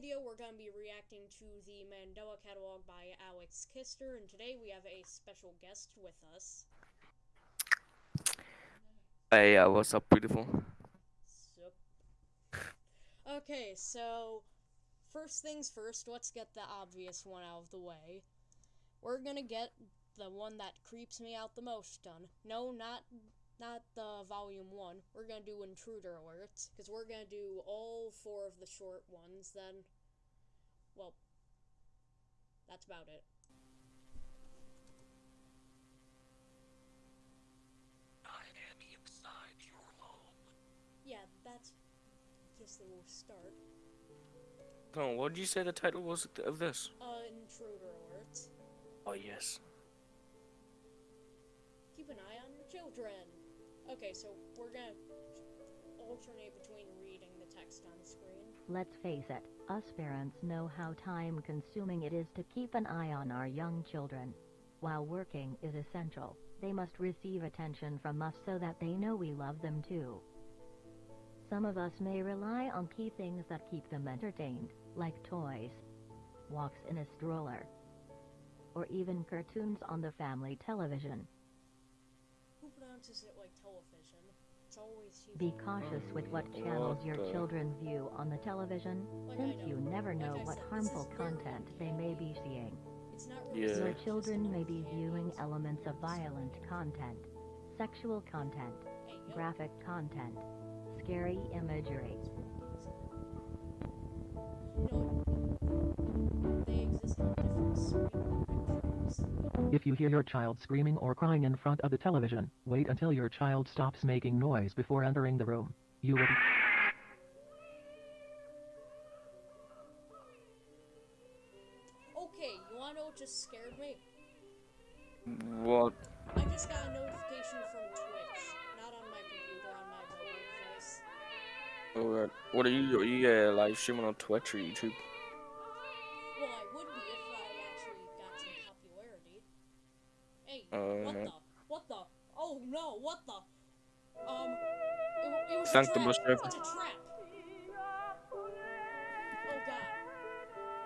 video, we're going to be reacting to the Mandela Catalog by Alex Kister, and today we have a special guest with us. Hey, uh, what's up, beautiful? Sup. Okay, so first things first, let's get the obvious one out of the way. We're gonna get the one that creeps me out the most done. No, not not the volume one. We're gonna do intruder alerts because we're gonna do all four of the short ones. Then, well, that's about it. I am inside your home. Yeah, that's just the start. Oh, what did you say the title was of this? Uh, intruder alerts. Oh, yes. Keep an eye on your children. Okay, so we're gonna alternate between reading the text on the screen. Let's face it, us parents know how time consuming it is to keep an eye on our young children. While working is essential, they must receive attention from us so that they know we love them too. Some of us may rely on key things that keep them entertained, like toys, walks in a stroller, or even cartoons on the family television. Who pronounces it like television? It's always you. Be cautious with what channels your children view on the television, since you never know what harmful content they may be seeing. It's not really Yeah. Your children may be viewing elements of violent content, sexual content, graphic content, scary imagery. No, If you hear your child screaming or crying in front of the television, wait until your child stops making noise before entering the room. You will Okay, you wanna know what just scared me? What? I just got a notification from Twitch. Not on my computer, on my mobile device. What are you? Are you uh, live streaming on Twitch or YouTube? Well, I would be if Hey, Uh, what the? What the? Oh no, what the? Um, it, it was a trap. driver. It's a trap. Oh god.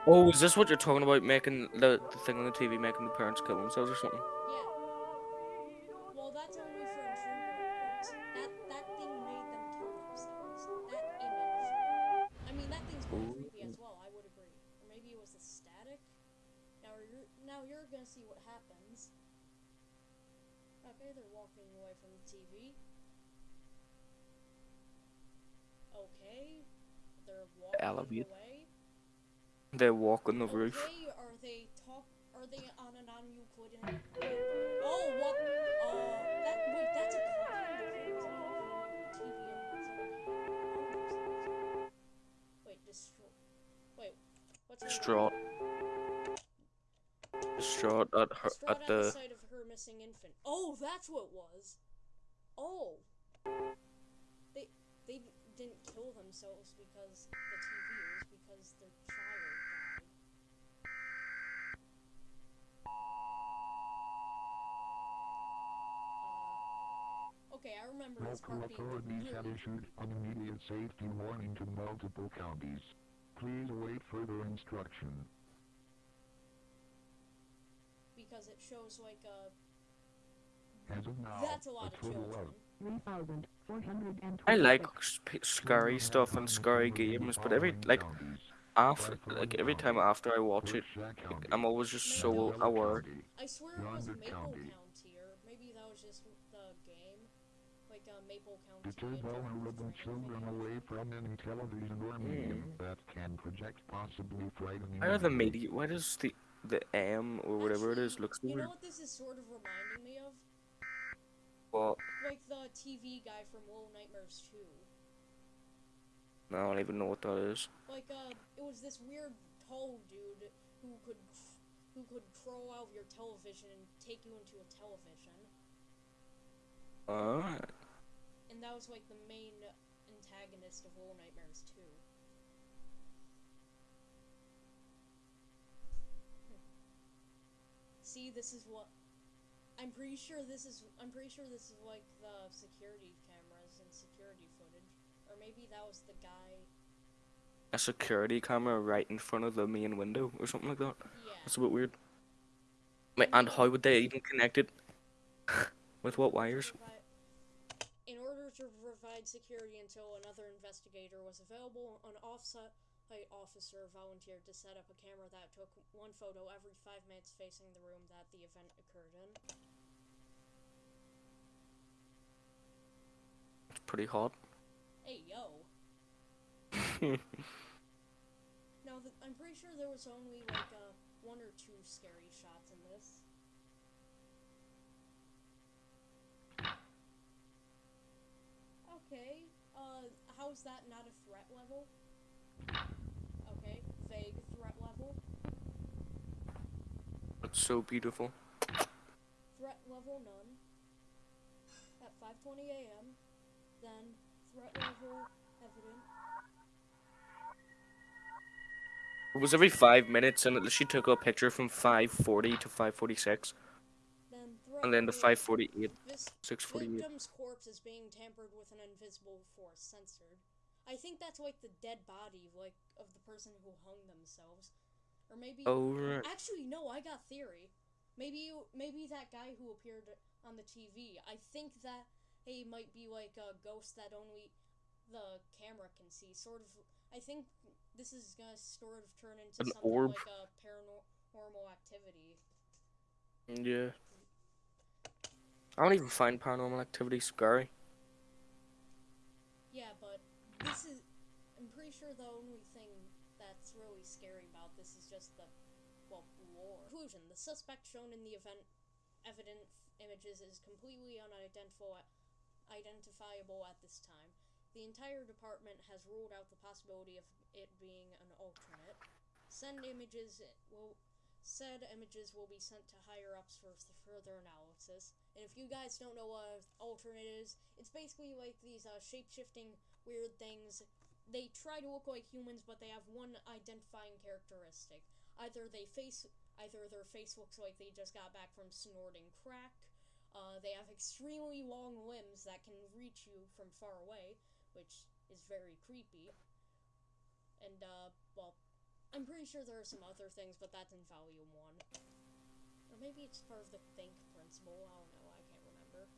Oh, is this what you're talking about? Making the, the thing on the TV, making the parents kill themselves or something? Yeah. Walking Elevate. away. They walk on the roof. Okay, are they talk? Are they on a non-Euclidean? Oh, what? Uh, that wait, that's a copy of TV. Wait, destroy. Wait, what's? Distraught. Distraught at her Distraught at at the the. sight of her missing infant. Oh, that's what it was. Oh. They they didn't kill themselves because the TV. It was because their child died. Uh, okay, I remember this Local part being authorities have issued an immediate safety warning to multiple counties. Please await further instruction. because it shows like a. As of now, That's a lot of total children. of I like scary stuff and scary games, but every like after like every time after I watch it, I'm always just so aware. I swear it was Maple County. County, or maybe that was just the game, like uh, Maple County. Deter and then vulnerable children away from any television or medium that can project possibly frightening Why are the images. media? Why does the the M or whatever it is Actually, look so You know what this is sort of reminding me of? Well, Like the TV guy from Little Nightmares 2. I don't even know what that is. Like, uh, it was this weird tall dude who could who could crawl out of your television and take you into a television. Alright. And that was like the main antagonist of Little Nightmares 2. Hmm. See, this is what I'm pretty sure this is I'm pretty sure this is like the security cameras and security footage. Or maybe that was the guy a security camera right in front of the main window or something like that. Yeah. That's a bit weird. Wait, and how would they even connect it? With what wires? Provi- In order to provide security until another investigator was available, an off-site officer volunteered to set up a camera that took one photo every five minutes facing the room that the event occurred in. It's pretty hot. Hey, yo. No, th- I'm pretty sure there was only like uh, one or two scary shots in this. Okay, uh, how's that not a threat level? Okay, vague threat level. It's so beautiful. Threat level none. At 5:20 a.m. Then threat level evident. It was every five minutes, and she took a picture from 540 to 546, Then threat and then the 548, This 648. victim's corpse is being tampered with an invisible force censored. I think that's like the dead body, like of the person who hung themselves, or maybe. Oh, right. Actually, no. I got theory. Maybe maybe that guy who appeared on the TV. I think that he might be like a ghost that only the camera can see. Sort of. I think this is gonna sort of turn into An something orb. like a paranormal activity. Yeah. I don't even find paranormal activity scary. Yeah, but this is. I'm pretty sure the only thing that's really scary about this is just the, well, lore. Conclusion: The suspect shown in the event evident images is completely unidentifiable identifiable at this time. The entire department has ruled out the possibility of it being an alternate. Send images will said images will be sent to higher ups for further analysis. And if you guys don't know what alternate is, it's basically like these uh, shape shifting weird things. They try to look like humans, but they have one identifying characteristic. Either they face, either their face looks like they just got back from snorting crack. Uh, they have extremely long limbs that can reach you from far away, which is very creepy. And uh, well, I'm pretty sure there are some other things, but that's in Volume 1. Or maybe it's part of the Think principle. I don't know. I can't remember.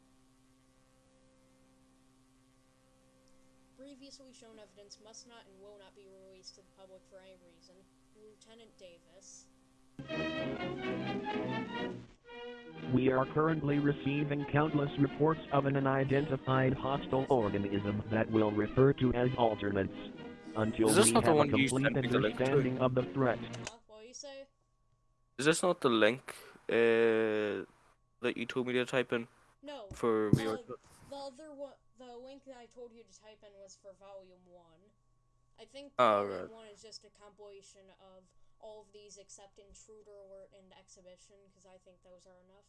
Previously shown evidence must not and will not be released to the public for any reason. Lieutenant Davis. We are currently receiving countless reports of an unidentified hostile organism that we'll refer to as alternates. Until Is this we not the have a one you complete sent the link understanding of the threat. Huh? What do you say? Is this not the link uh, that you told me to type in No. for Uh, VR? the other one, the link that I told you to type in was for Volume One. I think Oh, Volume right. One is just a compilation of all of these except Intruder Alert and Exhibition, because I think those are enough.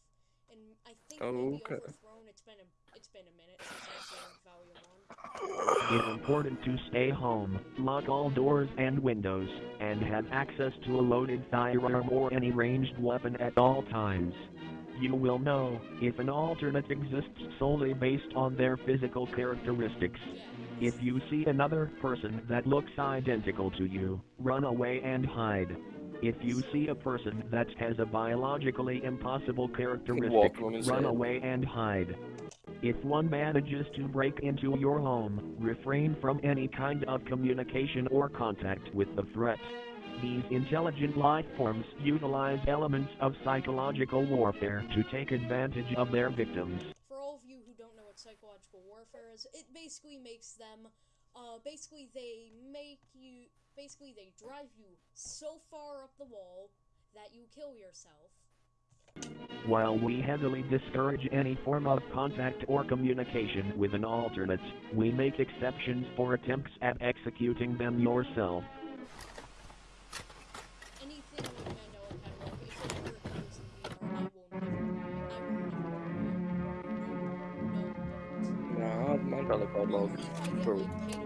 And I think Oh, maybe okay. Overthrown. It's been a it's been a minute since I've seen Volume It's important to stay home, lock all doors and windows, and have access to a loaded firearm or any ranged weapon at all times. You will know if an alternate exists solely based on their physical characteristics. If you see another person that looks identical to you, run away and hide. If you see a person that has a biologically impossible characteristic, Walk on his run head. away and hide. If one manages to break into your home, refrain from any kind of communication or contact with the threat. These intelligent life forms utilize elements of psychological warfare to take advantage of their victims. For all of you who don't know what psychological warfare is, it basically makes them, uh, basically they make you, basically they drive you so far up the wall that you kill yourself. While we heavily discourage any form of contact or communication with an alternate, we make exceptions for attempts at executing them yourself. Anything with Mandela Catalog, if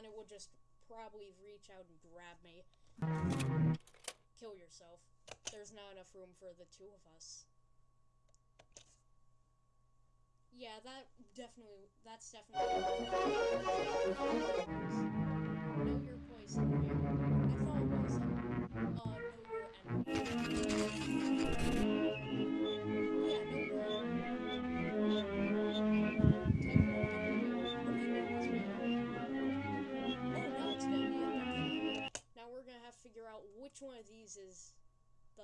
then it would just probably reach out and grab me. Kill yourself. There's not enough room for the two of us. Yeah, that definitely. That's definitely. Know your. Uh, know your enemy. One of these is the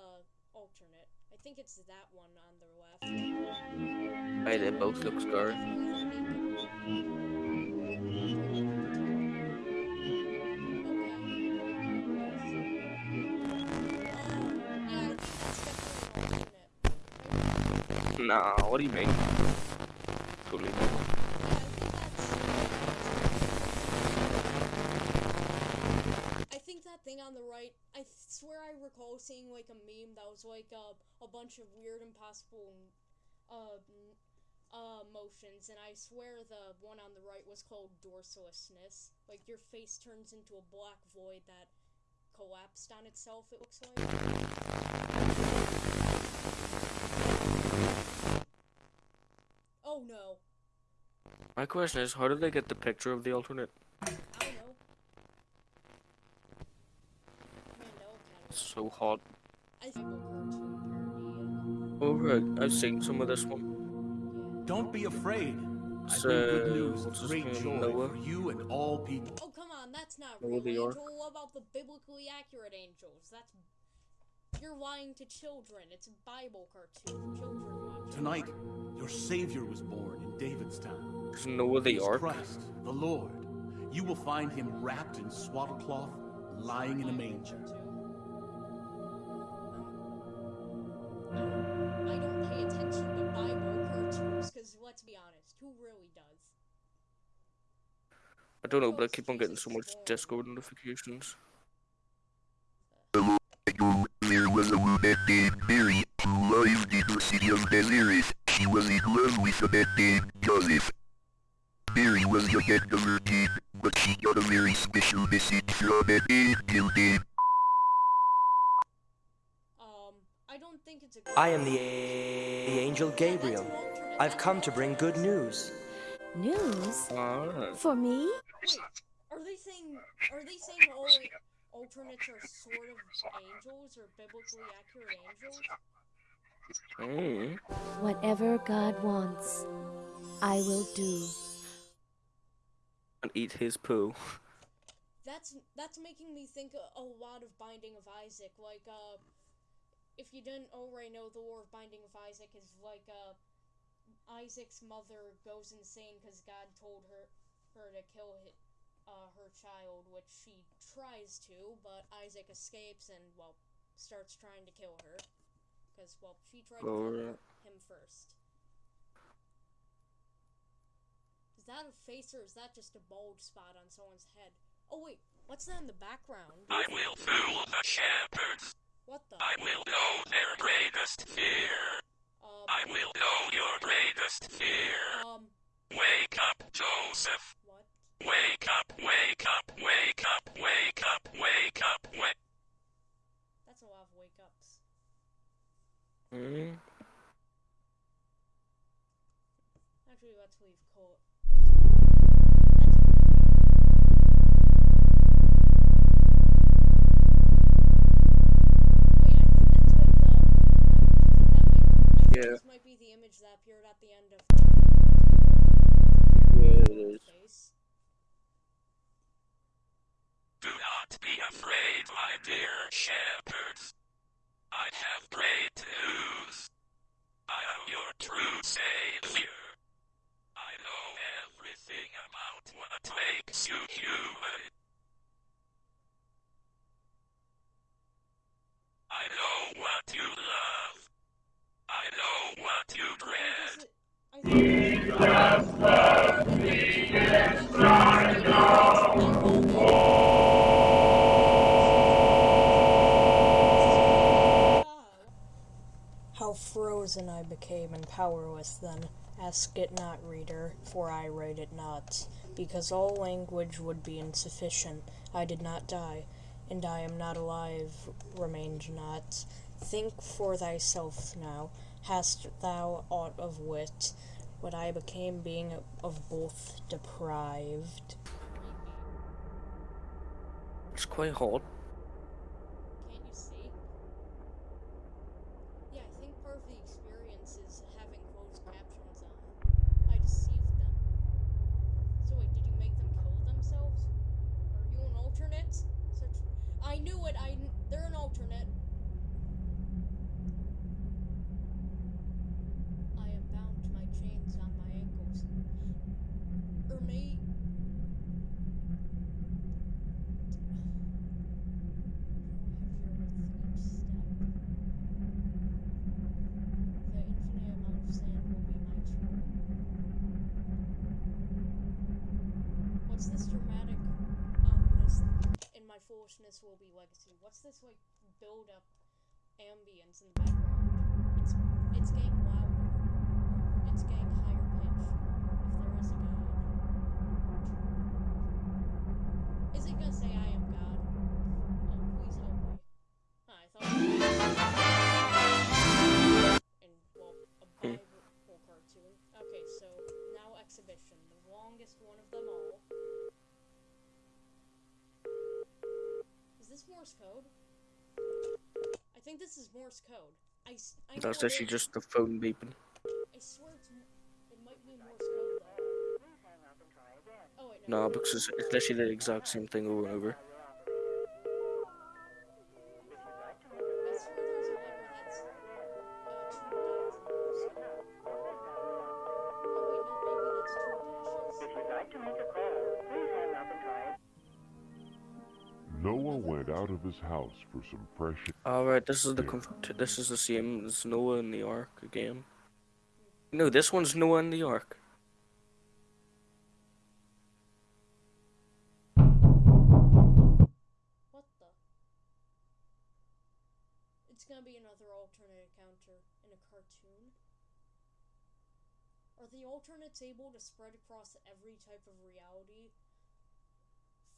alternate. I think it's that one on the left. Hey, they both look scary. Nah, what do you mean? Totally. I think that thing on the right, Swear I recall seeing like a meme that was like uh, a bunch of weird, impossible uh, uh, motions, and I swear the one on the right was called dorsalessness. Like your face turns into a black void that collapsed on itself, it looks like. Oh no. My question is, how did they get the picture of the alternate? I don't know. Mandela Academy. So hot. I think a cartoon Oh right, I've seen some of this one. Don't be afraid. I It's, bring good uh, news what's his great name, joy Noah? for you and all people. Oh come on, that's not Noah real the angel. What about the biblically accurate angels? That's you're lying to children. It's a Bible cartoon children watching. Tonight, your Savior was born in David's town. There's Noah the He Ark. Christ, the Lord. You will find him wrapped in swaddle cloth, lying in a manger. I don't pay attention to Bible cartoons because let's be honest, who really does? I don't know, but I keep on getting so much Discord notifications. There was a woman named Mary who lived in the city of Nazareth. She was in love with a man named Joseph. Mary was young and a virgin, but she got a very special message from an angel named Um, I don't think it's a good I am the, the angel Gabriel. Yeah, that's an alternate- I've come to bring good news. News? For me? Wait, are they saying are they saying all alternates are sort of angels or biblically accurate angels? mm. Whatever God wants, I will do. And eat his poo. That's that's making me think a, a lot of Binding of Isaac. Like, uh, if you didn't already know, the War of Binding of Isaac is like, a Isaac's mother goes insane because God told her her to kill hi uh, her child, which she tries to, but Isaac escapes and well starts trying to kill her because well she tried to kill Alright. him first. Is that a face or is that just a bald spot on someone's head? Oh wait, what's that in the background? I will fool the shepherds. What the? I will know their greatest fear. Um, I will know your greatest fear. um, Wake up, Joseph. what? Wake up, wake up, wake up, wake up, wake up, wake That's a lot of wake ups. Mm. Actually, Yeah. this might be the image that appeared at the end of the thing. Like the one with the very Yeah, it deformed is. face. Do not be afraid, my dear shepherds. I have great news. I am your true savior. I know everything about what makes you human. I know what you love. I know what you I think dread. this is- I think How frozen I became and powerless then. Ask it not, reader, for I write it not. Because all language would be insufficient. I did not die, and I am not alive, remained not. Think for thyself now. Hast thou aught of wit? What I became being of both deprived. It's quite hot. Can't you see? Yeah, I think part of the experience is having closed captions on. I deceived them. So wait, did you make them kill themselves? Are you an alternate? Such I knew it. I they're an alternate. I am bound to my chains on my ankles. Or may The infinite amount of sand will be my tomb. What's this dramatic ominous foolishness will be legacy? What's this like build up ambience in the background? It's it's getting louder. It's getting higher pitch. If there is a god. Think this is Morse code. I, s- I That's actually it- just the phone beeping. I swear it's, it might be Morse code though. Oh wait, No, because it's, it's literally the exact same thing over and over. His house for some fresh Alright, this is the conf- this is the same as Noah in the Ark again. No, this one's Noah in the Ark. What the? It's gonna be another alternate encounter in a cartoon. Are the alternates able to spread across every type of reality?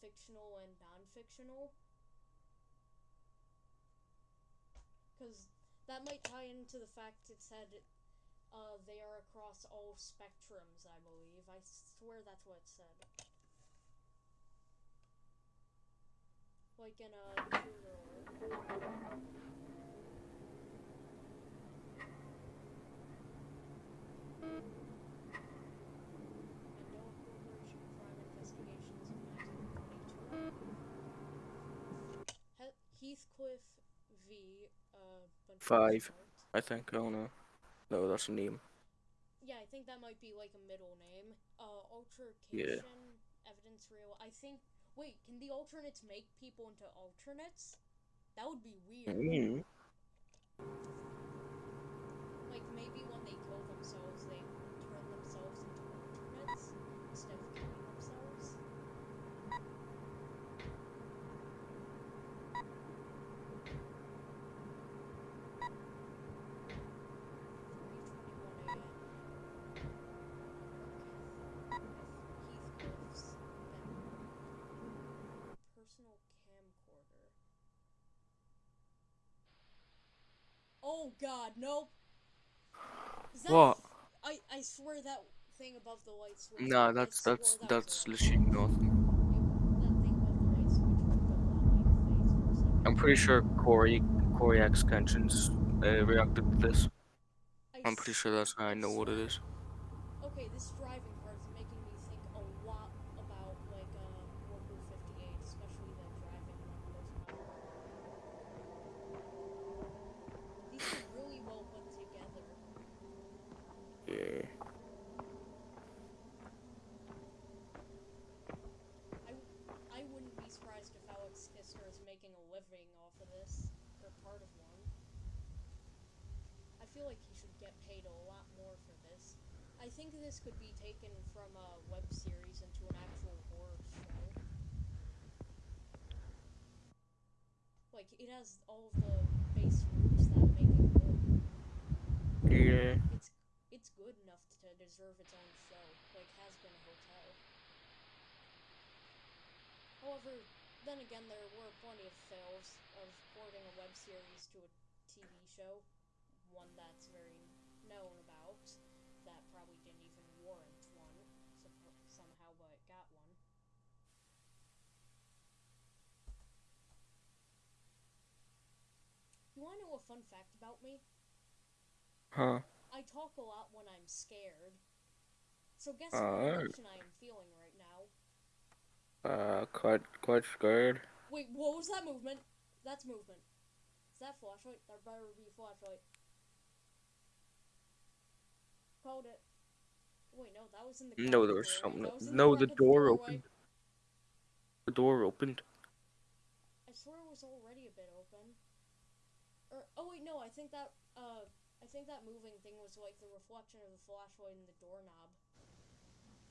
Fictional and non Because that might tie into the fact it said uh, they are across all spectrums, I believe. I swear that's what it said. Like in a 1922. He- Heathcliff v. Bunch of Five, I think. Oh no. No, that's a name. Yeah, I think that might be like a middle name. Uh, altercation, evidence real. I think. Wait, can the alternates make people into alternates? That would be weird. Mm. Like maybe when they kill themselves, they turn themselves into alternates instead of killing themselves. Personal camcorder. Oh god, nope. What? I I swear that thing above the light switch. Nah, I that's swore that's that was that's a- literally nothing. that thing above the light switch looked a lot like a face for a second. I'm pretty sure Corey CoryxKenshin uh, reacted to this. I I'm pretty sure that's how I know what it is. Okay, this driving part is making me think a lot about like uh Worker 58, especially the driving one horsepower. These are really well put together. Yeah. I, I wouldn't be surprised if Alex Kister is making a living off of this, or part of one. I feel like he should get paid a lot more for this. I think this could be taken from a web series into an actual horror show. Like it has all of the base rules that make it good. Yeah. It's it's good enough to deserve its own show, like has been a hotel. However, then again, there were plenty of fails of porting a web series to a TV show, one that's very known about, that probably didn't even warrant one, suppo- somehow, but it got one. You wanna know a fun fact about me? Huh. I talk a lot when I'm scared. So guess Alright. what emotion I am feeling right now? Uh, quite, quite scared. Wait, what was that movement? That's movement. Is that flashlight? There better be flashlight. Called it. Wait, no, that was in the. No, there was something. In the No, the of door opened. The door opened. I swear it was already a bit open. Or oh wait, no, I think that uh, I think that moving thing was like the reflection of the flashlight in the doorknob.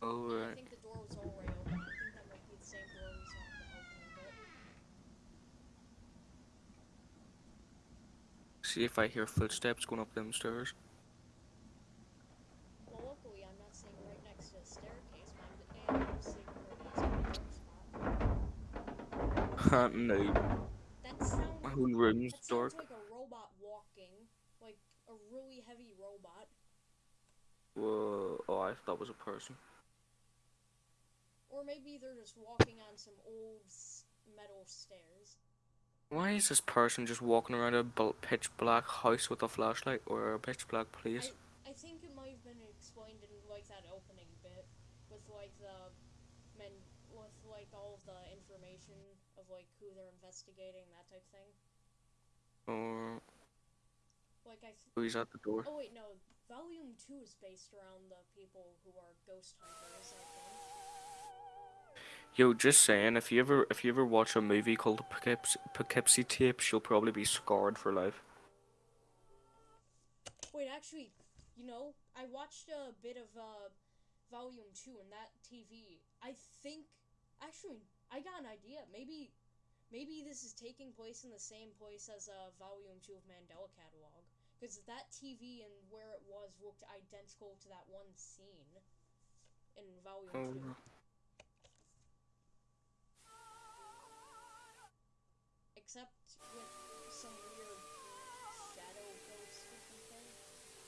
Oh, And I think the door was already open. I think that might be the same door we saw at the opening bit. See if I hear footsteps going up them stairs. Well, luckily I'm not sitting right next to a staircase, but I'm, sitting right next to dark spot. No. That sounds. My room's dark. like a robot walking, like a really heavy robot. Whoa. Oh, I thought that was a person. Or maybe they're just walking on some old metal stairs. Why is this person just walking around a pitch black house with a flashlight or a pitch black place? I think it might have been explained in like that opening bit with like the men with like all of the information of like who they're investigating that type of thing. Or Like I. Who's at the door? oh wait, no. Volume two is based around the people who are ghost hunters. I think. Yo, just saying, if you ever if you ever watch a movie called Poughkeepsie, Poughkeepsie Tapes, you'll probably be scarred for life. Wait, actually, you know, I watched a bit of uh, Volume 2 in that TV. I think, actually, I got an idea. Maybe, maybe this is taking place in the same place as uh, Volume 2 of Mandela Catalog. Because that TV and where it was looked identical to that one scene in Volume 2. Oh. Except with some weird shadow ghost looking thing.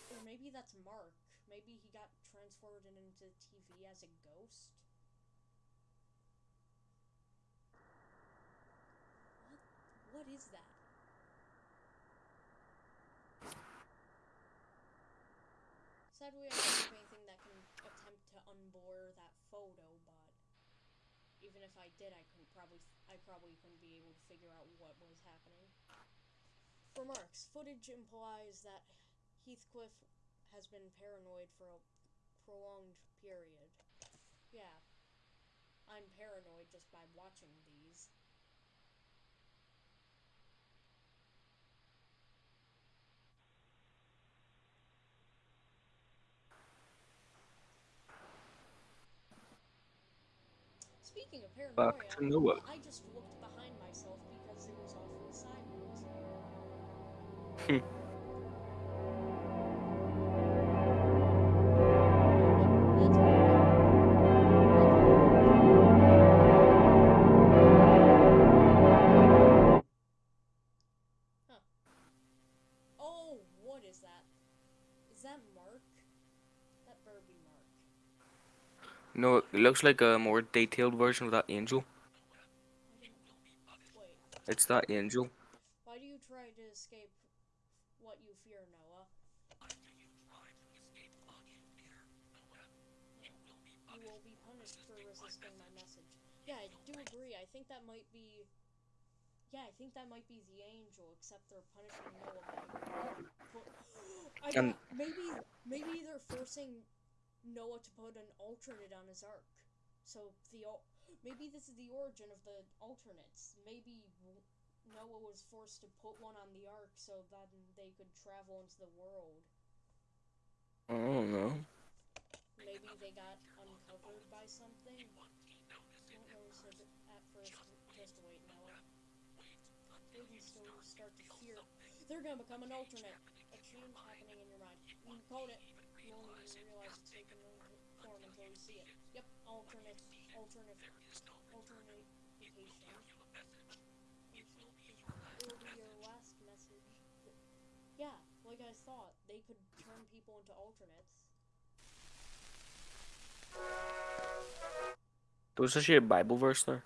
Or maybe that's Mark. Maybe he got transferred into TV as a ghost. What? What is that? Sadly, I don't have anything that can attempt to unblur that photo, but even if I did, I couldn't probably I probably couldn't be able to figure out what was happening. Remarks. Footage implies that Heathcliff has been paranoid for a prolonged period. Yeah. I'm paranoid just by watching these. Speaking of paranoia, Back to Noah. I just looked behind myself because it was. No, it looks like a more detailed version of that angel. It's that angel. why do you try to escape what you fear, Noah? You will be punished for resisting my message. Yeah, I do agree. I think that might be. Yeah, I think that might be the angel, except they're punishing Noah by. Put... I maybe maybe they're forcing Noah to put an alternate on his ark. So the maybe this is the origin of the alternates. Maybe Noah was forced to put one on the ark so that they could travel into the world. I don't know. maybe they got uncovered by something. Don't notice it at first. Just wait, Noah. Maybe so you start to hear. They're gonna become an alternate. A change happening in your mind. You code it. You won't even realize it's taken form until you see it. Yep, alternate, alternate, alternate It will be your last message. Yeah, like I thought, they could turn people into alternates. There was actually a Bible verse there.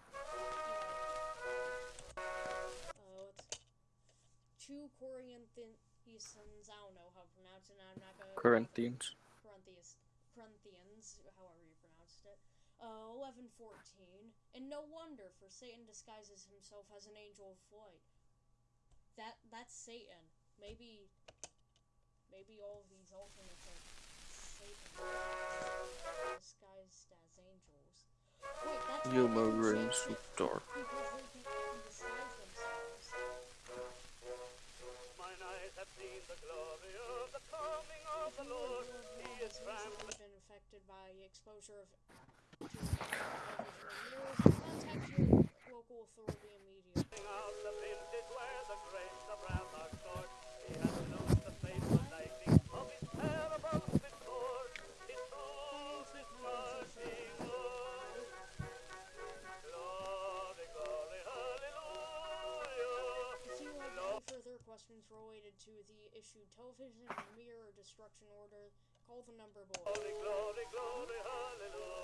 Corinthians. Corinthians. Corinthians, however you pronounced it. Uh, eleven fourteen. And no wonder, for Satan disguises himself as an angel of light. That that's Satan. Maybe. Maybe all of these alternates are Satan disguised as angels. Wait, that's You not my even room so dark. Have seen the glory of the coming of the Lord. He is Has been affected by exposure of local authority 12 number boy. Glory, glory, glory, hallelujah.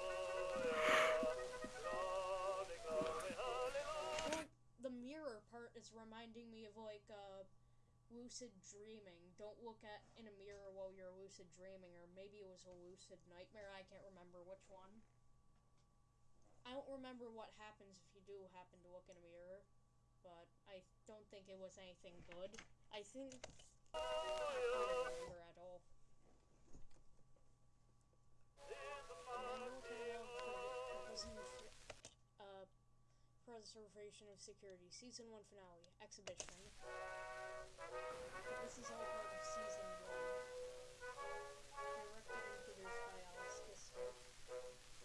The mirror part is reminding me of like uh, lucid dreaming. Don't look at in a mirror while you're lucid dreaming, or maybe it was a lucid nightmare. I can't remember which one. I don't remember what happens if you do happen to look in a mirror, but I don't think it was anything good. I think I don't remember at all. Preservation of Security, Season 1 Finale, Exhibition. This is all part of Season 1. Directed and produced by Alex Kister.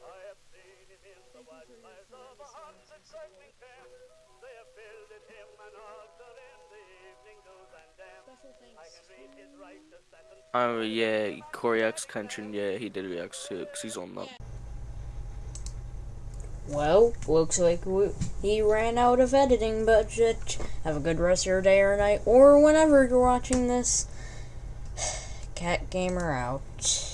I have seen him in the wildfires of a hundred circling camps. They have builded him an altar in the evening dews and. Special thanks I can read his righteous sentence. Oh yeah, CoryxKenshin, yeah, he did react to it 'cause he's on that. Well, looks like we, he ran out of editing budget. Have a good rest of your day or night, or whenever you're watching this. Cat Gamer out.